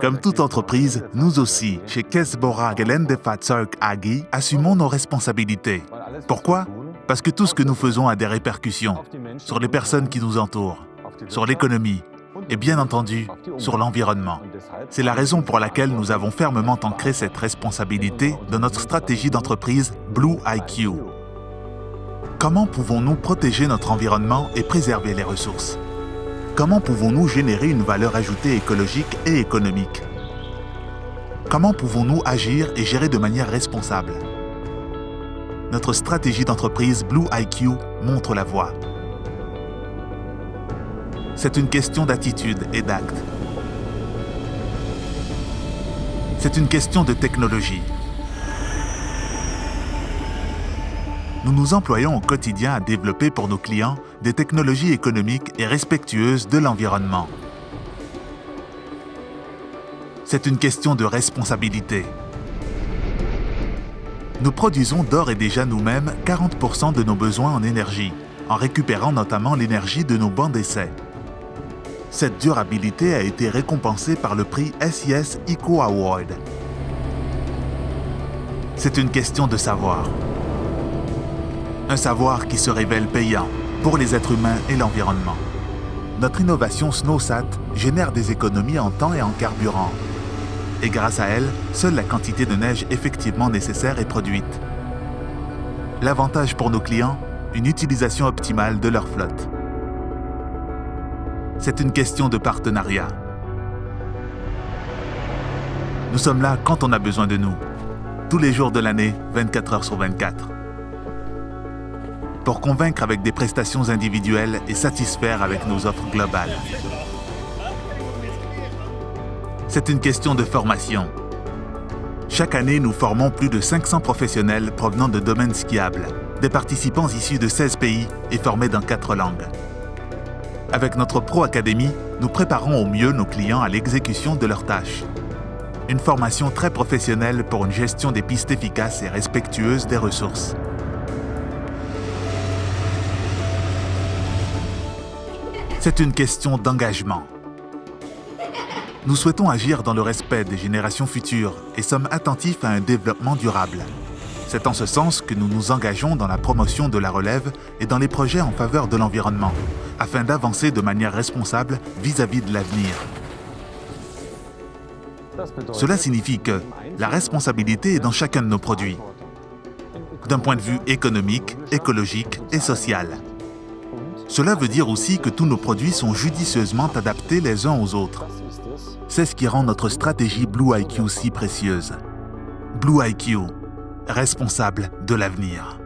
Comme toute entreprise, nous aussi, chez Kesbora Geländefahrzeug AG, assumons nos responsabilités. Pourquoi? Parce que tout ce que nous faisons a des répercussions sur les personnes qui nous entourent, sur l'économie et bien entendu sur l'environnement. C'est la raison pour laquelle nous avons fermement ancré cette responsabilité dans notre stratégie d'entreprise Blue IQ. Comment pouvons-nous protéger notre environnement et préserver les ressources? Comment pouvons-nous générer une valeur ajoutée écologique et économique? Comment pouvons-nous agir et gérer de manière responsable? Notre stratégie d'entreprise Blue IQ montre la voie. C'est une question d'attitude et d'acte. C'est une question de technologie. Nous nous employons au quotidien à développer pour nos clients des technologies économiques et respectueuses de l'environnement. C'est une question de responsabilité. Nous produisons d'ores et déjà nous-mêmes 40% de nos besoins en énergie, en récupérant notamment l'énergie de nos bancs d'essai. Cette durabilité a été récompensée par le prix SIS Eco Award. C'est une question de savoir. Un savoir qui se révèle payant pour les êtres humains et l'environnement. Notre innovation SnowSat génère des économies en temps et en carburant. Et grâce à elle, seule la quantité de neige effectivement nécessaire est produite. L'avantage pour nos clients, une utilisation optimale de leur flotte. C'est une question de partenariat. Nous sommes là quand on a besoin de nous, tous les jours de l'année, 24 heures sur 24 pour convaincre avec des prestations individuelles et satisfaire avec nos offres globales. C'est une question de formation. Chaque année, nous formons plus de 500 professionnels provenant de domaines skiables, des participants issus de 16 pays et formés dans 4 langues. Avec notre Pro Academy, nous préparons au mieux nos clients à l'exécution de leurs tâches. Une formation très professionnelle pour une gestion des pistes efficaces et respectueuse des ressources. C'est une question d'engagement. Nous souhaitons agir dans le respect des générations futures et sommes attentifs à un développement durable. C'est en ce sens que nous nous engageons dans la promotion de la relève et dans les projets en faveur de l'environnement, afin d'avancer de manière responsable vis-à-vis -vis de l'avenir. Cela signifie que la responsabilité est dans chacun de nos produits, d'un point de vue économique, écologique et social. Cela veut dire aussi que tous nos produits sont judicieusement adaptés les uns aux autres. C'est ce qui rend notre stratégie Blue IQ si précieuse. Blue IQ, responsable de l'avenir.